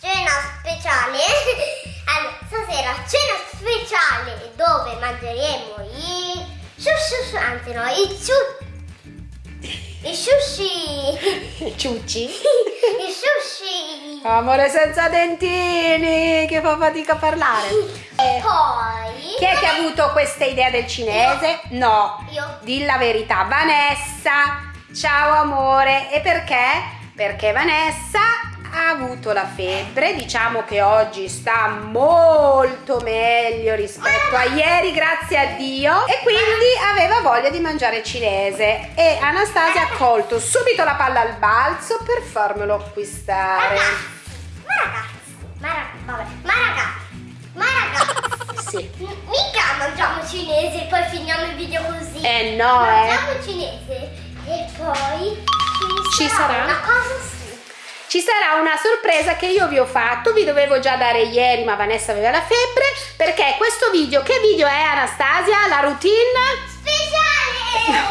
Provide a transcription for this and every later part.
cena speciale. Allora, stasera cena speciale dove mangeremo i sushi, anzi no, i sushi. I sushi. Ciucci. I sushi. Amore senza dentini, che fa fatica a parlare. E poi... Chi è che ha avuto questa idea del cinese? No. Io. Di la verità. Vanessa. Ciao amore. E perché? Perché Vanessa ha avuto la febbre, diciamo che oggi sta molto meglio rispetto a ieri, grazie a Dio, e quindi aveva voglia di mangiare cinese e Anastasia ha colto subito la palla al balzo per farmelo acquistare. Ma ragazzi, ma ragazzi, ma ragazzi, ma ragazzi, Sì. mica mangiamo cinese e poi finiamo il video così. Eh no, eh. Mangiamo cinese e poi Ci sarà? una cosa. Ci sarà una sorpresa che io vi ho fatto, vi dovevo già dare ieri ma Vanessa aveva la febbre, perché questo video, che video è Anastasia? La routine? Speciale!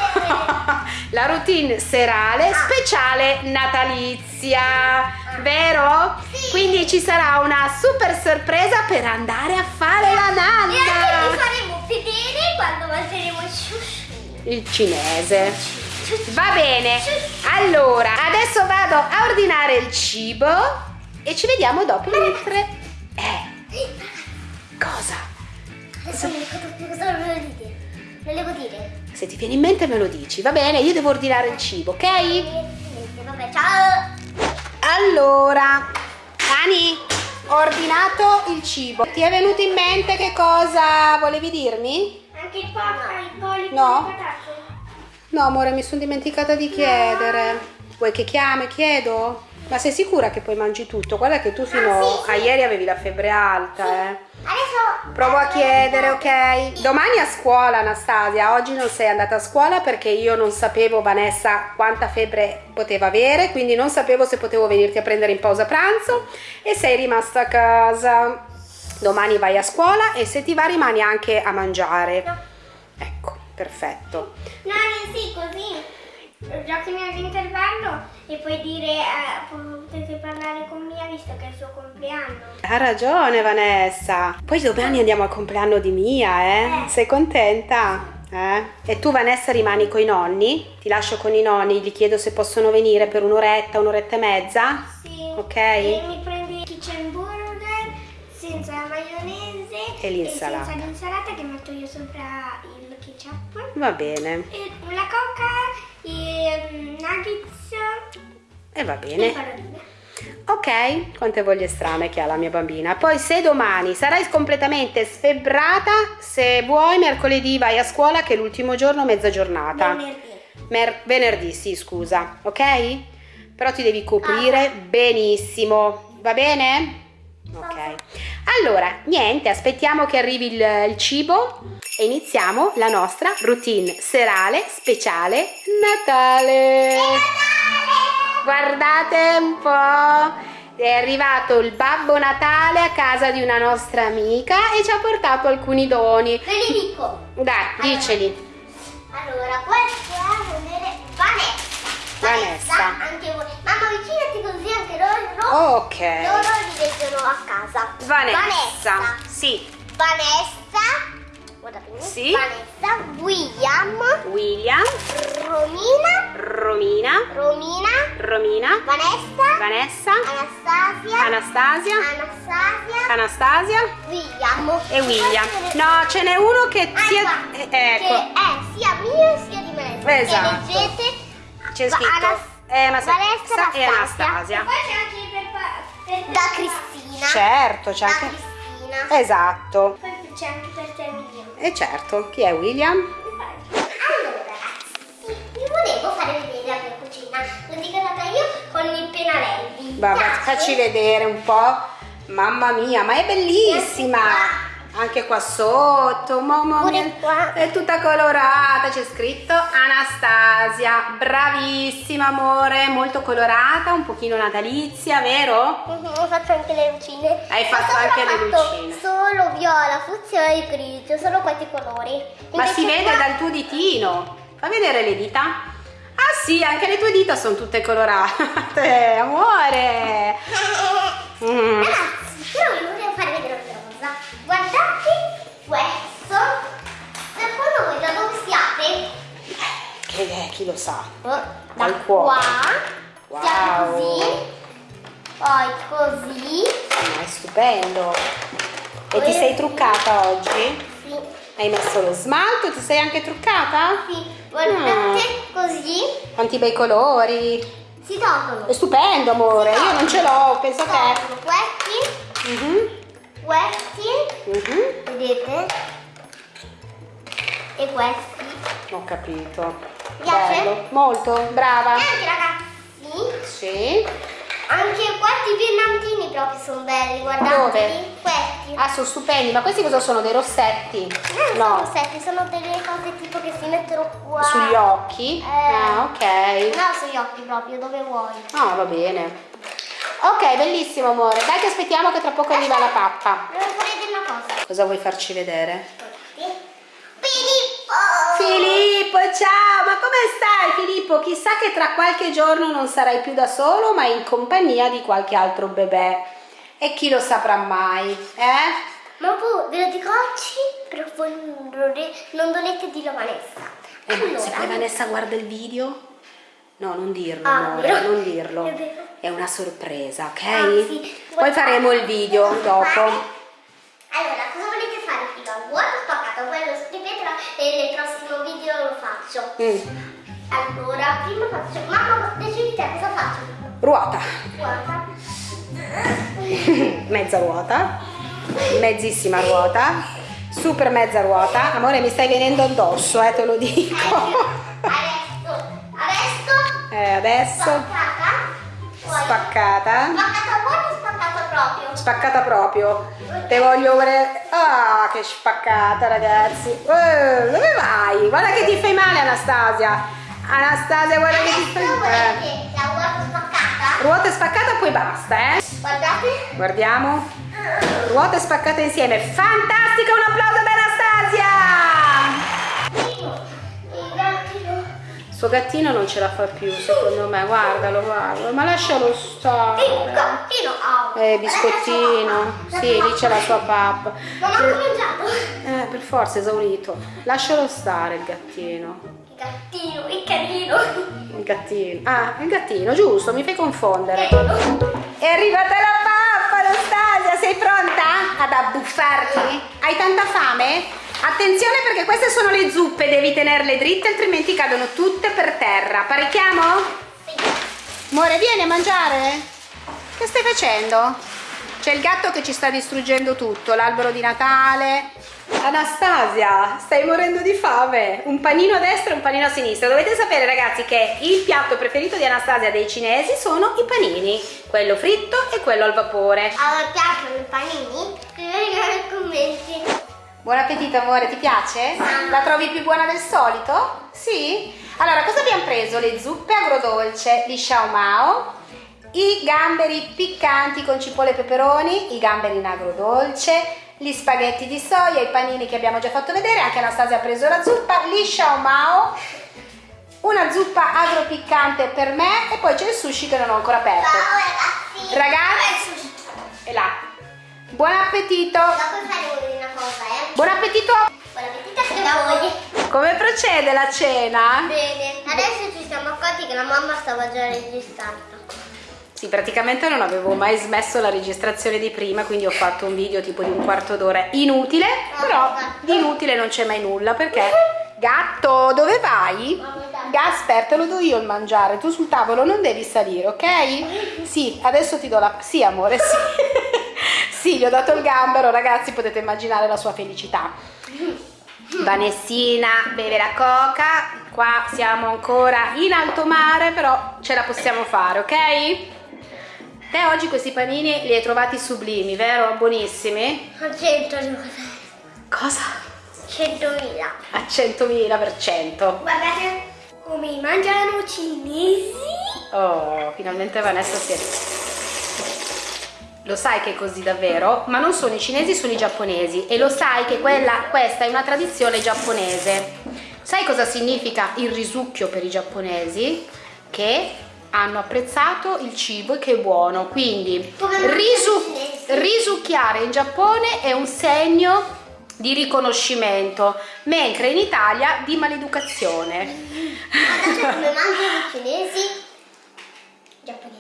la routine serale Ah. speciale natalizia, vero? Sì. Quindi ci sarà una super sorpresa per andare a fare la E anche vi nanna. faremo vedere quando mangeremo il sushi. Il cinese. Va bene, allora adesso vado a ordinare il cibo e ci vediamo dopo mentre... Eh, cosa? Adesso non ricordo più cosa volevo dire. Volevo dire. Se ti viene in mente me lo dici, va bene? Io devo ordinare il cibo, ok? Vabbè, ciao! Allora, Ani, ho ordinato il cibo. Ti è venuto in mente che cosa volevi dirmi? Anche il papa, il polipo, No. il patate. No, amore, mi sono dimenticata di chiedere. Vuoi che chiami? Chiedo? Ma sei sicura che poi mangi tutto? Guarda che tu fino Ah, sì, sì. a ieri avevi la febbre alta, eh. Adesso Provo a chiedere, ok? Domani a scuola, Anastasia. Oggi non sei andata a scuola perché io non sapevo, Vanessa, quanta febbre poteva avere, quindi non sapevo se potevo venirti a prendere in pausa pranzo e sei rimasta a casa. Domani vai a scuola e se ti va rimani anche a mangiare. No. Ecco, perfetto. Nani, sì, così. Giochi all'intervallo e puoi dire, eh, potete parlare con Mia visto che è il suo compleanno. Ha ragione Vanessa. Poi domani andiamo al compleanno di Mia, eh? Eh. Sei contenta? Eh? E tu Vanessa rimani con i nonni? Ti lascio con i nonni, gli chiedo se possono venire per un'oretta, un'oretta e mezza? Sì. Ok. E mi prendi il kitchen burger senza la maionese E l'insalata. senza l'insalata che metto io sopra il ketchup. Va bene. E la coca, i mm, nuggets E va e bene. palloline. Ok, quante voglie strane che ha la mia bambina. Poi se domani sarai completamente sfebbrata, se vuoi mercoledì vai a scuola che è l'ultimo giorno, mezza giornata. Venerdì. Mer- venerdì, sì, scusa, ok? Però ti devi coprire benissimo, va bene? Ok. Allora, niente, aspettiamo che arrivi il, il cibo e iniziamo la nostra routine serale speciale Natale. Guardate un po'. È arrivato il Babbo Natale a casa di una nostra amica e ci ha portato alcuni doni. Ve li dico. Dai, diceli. Allora, questo è vedere Vanessa. Vanessa. Anche voi. Mamma, avvicinati così anche loro. Ok. Loro li leggono a casa. Vanessa. Sì. Vanessa. Sì. Vanessa. William. William, Romina. Romina, Romina. Romina, Vanessa. Vanessa, Anastasia. Anastasia, Anastasia. Anastasia William. e William. No, ce n'è uno che Ah, sia... qua, eh, Che ecco, è sia mio sia di Vanessa. Esatto. E leggete. c'è scritto Anas- eh, Vanessa sa- e Anastasia. Anastasia. Poi c'è anche per da Cristina. Certo, c'è Da anche... Cristina. Esatto. Poi c'è anche per te William. E certo, chi è William? Allora ragazzi, vi volevo fare vedere la mia cucina. L'ho decorata io con i pennarelli. Vabbè, facci vedere un po'. Mamma mia, ma è bellissima! Anche qua sotto, mamma Pure mia, qua. è tutta colorata, c'è scritto Anastasia, bravissima amore, molto colorata, un pochino natalizia, vero? Mhm, Ho fatto anche le lucine. Hai fatto Ho anche le lucine. Solo viola, fucsia e grigio, solo questi colori. Ma si vede qua- dal tuo ditino, fa vedere le dita? Ah sì, anche le tue dita sono tutte colorate, amore! Mm. Ragazzi, però vi volevo fare questo. Secondo voi da dove siate? Che è, chi lo sa? Da Dal cuore. qua. Siamo Wow. così. Poi così. Ma è stupendo. E ti sei truccata oggi? Sì. Hai messo lo smalto? Ti sei anche truccata? Sì. Guardate così. Quanti bei colori. Si tolgono. È stupendo, amore. Io non ce l'ho, penso Si a te. tolgono questi. Questi. mhm. Vedete? E questi. Ho capito. Piace? Bello. Molto, brava. E anche ragazzi. Sì. Anche questi brillantini proprio sono belli, guardate. Dove? Questi. Ah, sono stupendi. Ma questi cosa sono? Dei rossetti? Non sono rossetti, sono delle cose tipo che si mettono qua. Sugli occhi? Eh. Ah, ok. No, sugli occhi proprio, dove vuoi. Ah, va bene. Ok, bellissimo, amore. Dai che aspettiamo che tra poco arriva la pappa. Vedere una cosa. Cosa vuoi farci vedere? Filippo! Filippo, ciao! Ma come stai Filippo? Chissà che tra qualche giorno non sarai più da solo, ma in compagnia di qualche altro bebè. E chi lo saprà mai, eh? Ma poi ve lo dico oggi, però voi non dovete, dirlo a Vanessa. Eh, ma se poi Allora, Vanessa guarda il video? No, non dirlo, Ah, amore, vero? non dirlo. È. È una sorpresa, ok? Ah, sì. Poi faremo il video dopo. Allora, cosa volete fare prima? Vuoto spaccato, poi lo e nel prossimo video lo faccio. Mm, Allora, prima faccio... Mamma, decidi te cosa faccio? Ruota, Guarda. mezza ruota, mezzissima ruota, super mezza ruota. Amore, mi stai venendo addosso, eh, te lo dico. Adesso, adesso, Eh, adesso spaccata. Spaccata. spaccata buona o spaccata proprio? Spaccata proprio. Te voglio vedere. Ah, che spaccata, ragazzi. Eh, dove vai? Guarda che ti fai male, Anastasia. Anastasia, guarda che ti Adesso fai male. volete la vuoto spaccata? Ruota spaccata, poi basta, eh. Guardate. Guardiamo. Ruote spaccate insieme. Fantastica, un applauso ad Anastasia! Suo gattino non ce la fa più, secondo me. Guardalo, guarda. Ma lascialo Il stare. gattino. Oh. Eh, biscottino. Sì, lì c'è la sua pappa. Non ho cominciato. Eh, per forza, esaurito. Lascialo stare il gattino. Il gattino, il carino. Il gattino. Ah, il gattino, giusto, mi fai confondere. Carino. È arrivata la pappa, Anastasia, sei pronta ad abbuffarti? Hai tanta fame? Attenzione perché queste sono le zuppe, devi tenerle dritte altrimenti cadono tutte per terra. Parecchiamo? Amore, vieni a mangiare? Che stai facendo? C'è il gatto che ci sta distruggendo tutto, l'albero di Natale. Anastasia, stai morendo di fame. Un panino a destra e un panino a sinistra. Dovete sapere ragazzi che il piatto preferito di Anastasia dei cinesi sono i panini, quello fritto e quello al vapore. A voi piacciono i panini? Scrivetelo nei commenti. Buon appetito amore, ti piace? La trovi più buona del solito? Sì? Allora, cosa abbiamo preso? Le zuppe agrodolce di Xiao Mao, i gamberi piccanti con cipolle e peperoni, i gamberi in agrodolce, gli spaghetti di soia, i panini che abbiamo già fatto vedere, anche Anastasia ha preso la zuppa, gli Xiao Mao, una zuppa agropiccante per me e poi c'è il sushi che non ho ancora aperto. Ciao ragazzi. Ragazzi. E là. Buon appetito! Dopo faremo una cosa, eh. Buon appetito! Buon appetito a voi. Come procede la cena? Bene, adesso ci siamo accorti che la mamma stava già registrando. Sì, praticamente non avevo mai smesso la registrazione di prima, quindi ho fatto un video tipo di un quarto d'ora inutile, però di inutile non c'è mai nulla perché... Gatto, dove vai? Gasper, te lo do io il mangiare, tu sul tavolo non devi salire, ok? Sì, adesso ti do la... Sì, amore, sì. Sì, gli ho dato il gambero, ragazzi, potete immaginare la sua felicità. Vanessina beve la coca, qua siamo ancora in alto mare, però ce la possiamo fare, ok? Te oggi questi panini li hai trovati sublimi, vero? Buonissimi? A 100 Cosa? 100.000. A 100.000 per cento. Guardate come mangiano i cinesi. Oh, finalmente Vanessa si è... Lo sai che è così davvero? Ma non sono i cinesi, sono i giapponesi e lo sai che quella, questa è una tradizione giapponese. Sai cosa significa il risucchio per i giapponesi? Che hanno apprezzato il cibo e che è buono. Quindi risu- risucchiare in Giappone è un segno di riconoscimento, mentre in Italia di maleducazione. Guardate come mangiano i cinesi giapponesi.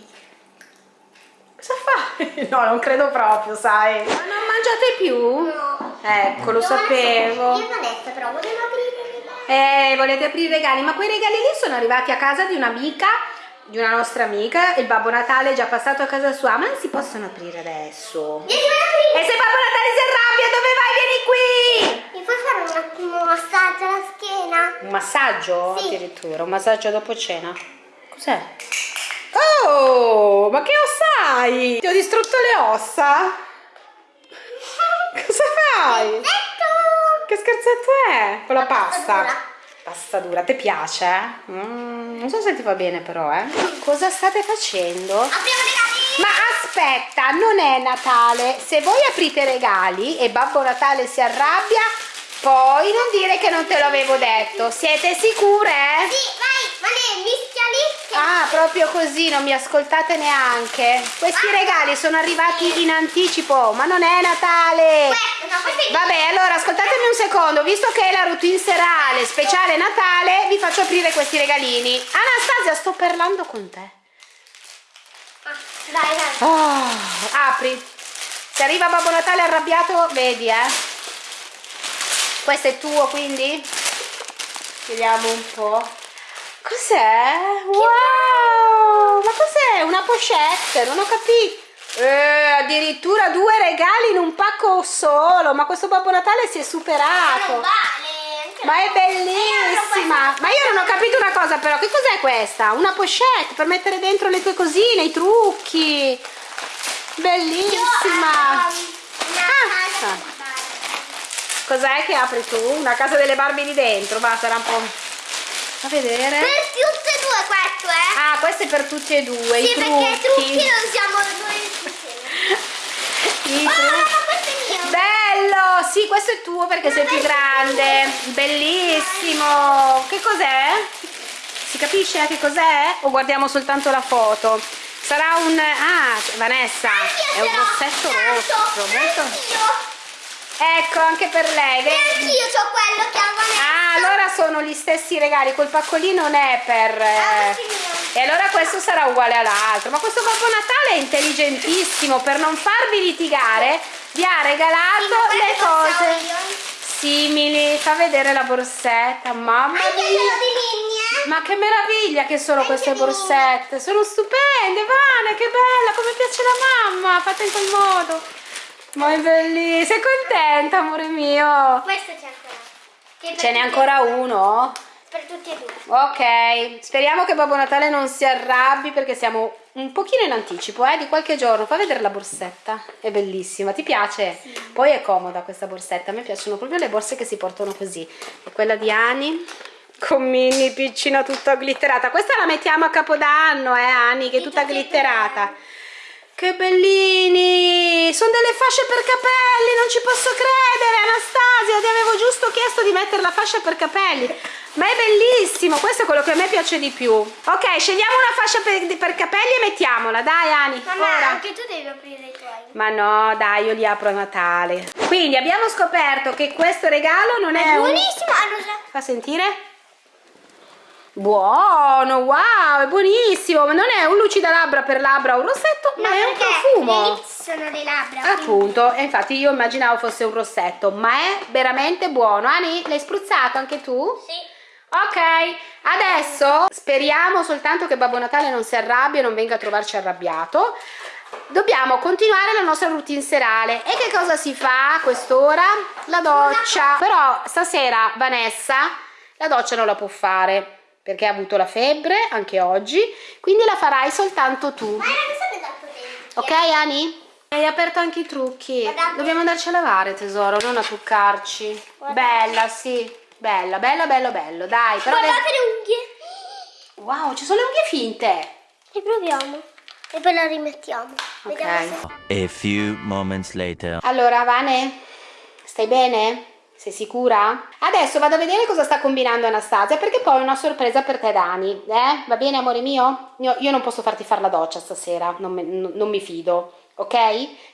Cosa fai? No, non credo proprio, sai. Ma non mangiate più? No. Ecco, lo Io sapevo. Io e Vanessa però volevo aprire le mani. Eh, volete aprire i regali? Ma quei regali lì sono arrivati a casa di un'amica, di una nostra amica. Il Babbo Natale è già passato a casa sua, ma non si possono aprire adesso. Vieni aprire. E se Babbo Natale si arrabbia, dove vai? Vieni qui! Mi puoi fare un attimo un massaggio alla schiena? Un massaggio? Sì. Addirittura, un massaggio dopo cena. Cos'è? Oh, ma che ossa hai? Ti ho distrutto le ossa? Cosa fai? Ecco! Che scherzetto è? Con la, La pasta pasta. dura. Pasta dura, ti piace? Mm, non so se ti va bene però, eh. Cosa state facendo? Apriamo i regali! Ma aspetta, non è Natale. Se voi aprite regali e Babbo Natale si arrabbia, poi non dire che non te l'avevo detto. Siete sicure? Sì, vai, Vane, mischiali. Ah, proprio così, non mi ascoltate neanche. Questi regali sono arrivati in anticipo, ma non è Natale. Questo, no, questo è Vabbè, allora ascoltatemi un secondo, visto che è la routine serale speciale Natale, vi faccio aprire questi regalini. Anastasia, sto parlando con te. Ah, Dai, dai. Oh, apri. Se arriva Babbo Natale arrabbiato, vedi, eh. Questo è tuo, quindi? Vediamo un po'. Cos'è? Wow! Ma cos'è? Una pochette? Non ho capito. Eh, addirittura due regali in un pacco solo. Ma questo Babbo Natale si è Ma superato. vale. Ma è no. bellissima! Ma io non ho capito una cosa però, che cos'è questa? Una pochette per mettere dentro le tue cosine, i trucchi! Bellissima! Ah. Cos'è che apri tu? Una casa delle Barbie lì dentro, va, sarà un po'... A vedere. Per tutte e due questo, eh? Ah, questo è per tutti e due, sì, i perché i trucchi trucchi. non siamo noi insieme. I Oh, trucchi. ma questo è mio. Bello! Sì, questo è tuo perché sei più grande. Bellissimo! Che cos'è? Si capisce che cos'è? O guardiamo soltanto la foto? Sarà un... Ah, Vanessa, è un rossetto rosso. Molto... Ecco, anche per lei, E anch'io ho quello che ha Vanessa. Ah, allora sono gli stessi regali, quel paccolino non è per... eh, Ah. E allora questo sarà uguale all'altro. Ma questo Babbo Natale è intelligentissimo, per non farvi litigare, vi ha regalato Sì, le cose io. simili. Fa vedere la borsetta, mamma Anche mia. linea. Ma che meraviglia che sono Anche queste borsette, sono stupende, Vane, che bella, come piace la mamma, fatta in quel modo. Ma è bellissima, sei contenta, amore mio? Questo c'è per Ce n'è ancora uno? Per tutti e due. Ok, speriamo che Babbo Natale non si arrabbi perché siamo un pochino in anticipo, eh, di qualche giorno. Fa vedere la borsetta, è bellissima, ti piace? Poi è comoda questa borsetta, a me piacciono proprio le borse che si portano così. E quella di Ani con Minnie piccina tutta glitterata. Questa la mettiamo a Capodanno, eh, Ani, che è tutta glitterata. Che bellini! Sono delle fasce per capelli, non ci posso credere, Anastasia, ti avevo giusto chiesto di mettere la fascia per capelli. Ma è bellissimo, questo è quello che a me piace di più. Ok, scegliamo una fascia per, per capelli e mettiamola, dai Ani, Mamma, ora. anche tu devi aprire i tuoi. Ma no, dai, io li apro a Natale. Quindi abbiamo scoperto che questo regalo non è, È un... buonissimo. So. Fa sentire? Buono, wow, è buonissimo, ma non è un lucidalabbra per labbra o un rossetto, ma è un profumo. Le sono le labbra. quindi- Appunto, e infatti io immaginavo fosse un rossetto, ma è veramente buono. Ani, l'hai spruzzato anche tu? Sì. Ok, adesso speriamo soltanto che Babbo Natale non si arrabbia e non venga a trovarci arrabbiato. Dobbiamo continuare la nostra routine serale. E che cosa si fa a quest'ora? La doccia. Però stasera Vanessa la doccia non la può fare perché ha avuto la febbre anche oggi, quindi la farai soltanto tu. Ma era che sono dato dentro. Ok Ani? Hai aperto anche i trucchi. Guardate. Dobbiamo andarci a lavare tesoro, non a truccarci. Guardate. Bella, sì. Bella, bello, bello, bello. Dai, però... Guardate le unghie. Wow, ci sono le unghie finte. E proviamo. E poi la rimettiamo. Ok. Vediamo se... A few moments later. Allora, Vane, stai bene? Sei sicura? Adesso vado a vedere cosa sta combinando Anastasia perché poi ho una sorpresa per te Dani. Eh? Va bene amore mio? Io, io non posso farti fare la doccia stasera, non, me, non mi fido, ok?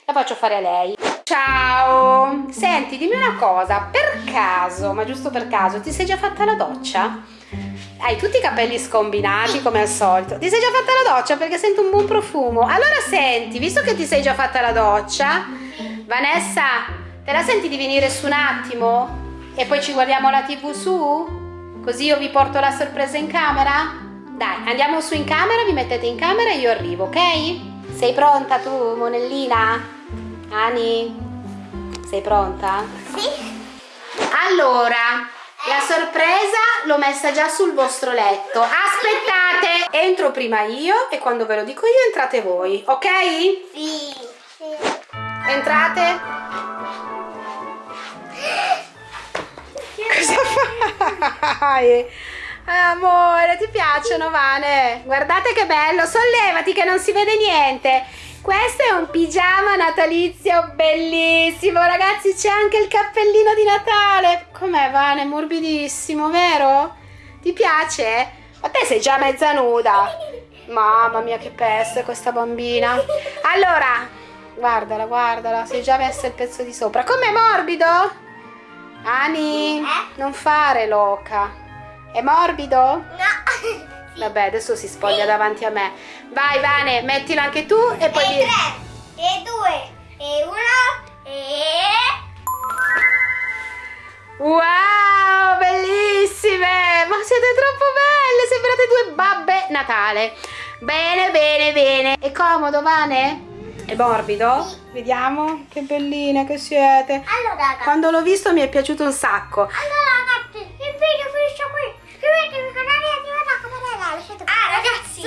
La faccio fare a lei. Ciao! Senti, dimmi una cosa, per caso, ma giusto per caso, ti sei già fatta la doccia? Hai tutti i capelli scombinati come al solito. Ti sei già fatta la doccia perché sento un buon profumo. Allora senti, visto che ti sei già fatta la doccia, Vanessa, te la senti di venire su un attimo? E poi ci guardiamo la tv su? Così io vi porto la sorpresa in camera? Dai, andiamo su in camera, vi mettete in camera e io arrivo, ok? Sei pronta tu, monellina? Ani, sei pronta? Sì. Allora, la sorpresa l'ho messa già sul vostro letto. Aspettate, entro prima io e quando ve lo dico io entrate voi, ok? Sì. sì. Entrate. Cosa fai? Amore, ti piacciono, Vane? Guardate che bello, sollevati che non si vede niente. Questo è un pigiama natalizio bellissimo, ragazzi, c'è anche il cappellino di Natale. Com'è, Vane? Morbidissimo, vero? Ti piace? Ma te sei già mezza nuda. Mamma mia, che peste questa bambina. Allora, guardala, guardala, sei già messa il pezzo di sopra. Com'è morbido? Ani, non fare loca. È morbido? No. Vabbè, adesso si spoglia davanti a me. Vai, Vane, mettilo anche tu e poi... E di- tre, e due, e uno, e... Wow, bellissime! Ma siete troppo belle, sembrate due babbe Natale. Bene, bene, bene. È comodo, Vane? È morbido? Sì. Vediamo, che belline che siete. Allora, ragazzi. Quando l'ho visto mi è piaciuto un sacco. Allora, ragazzi, il video finisce qui. Iscrivetevi al canale e attivate la campanella. lasciate Ah, ragazzi.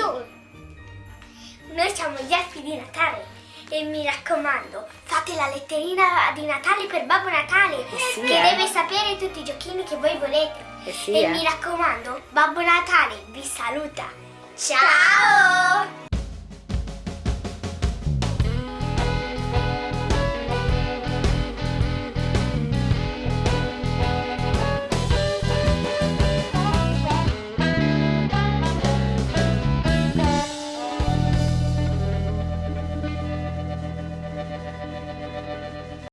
Noi siamo gli elfi di Natale. E mi raccomando, fate la letterina di Natale per Babbo Natale, sì, che eh. deve sapere tutti i giochini che voi volete. Eh sì, e eh. mi raccomando, Babbo Natale vi saluta. Ciao!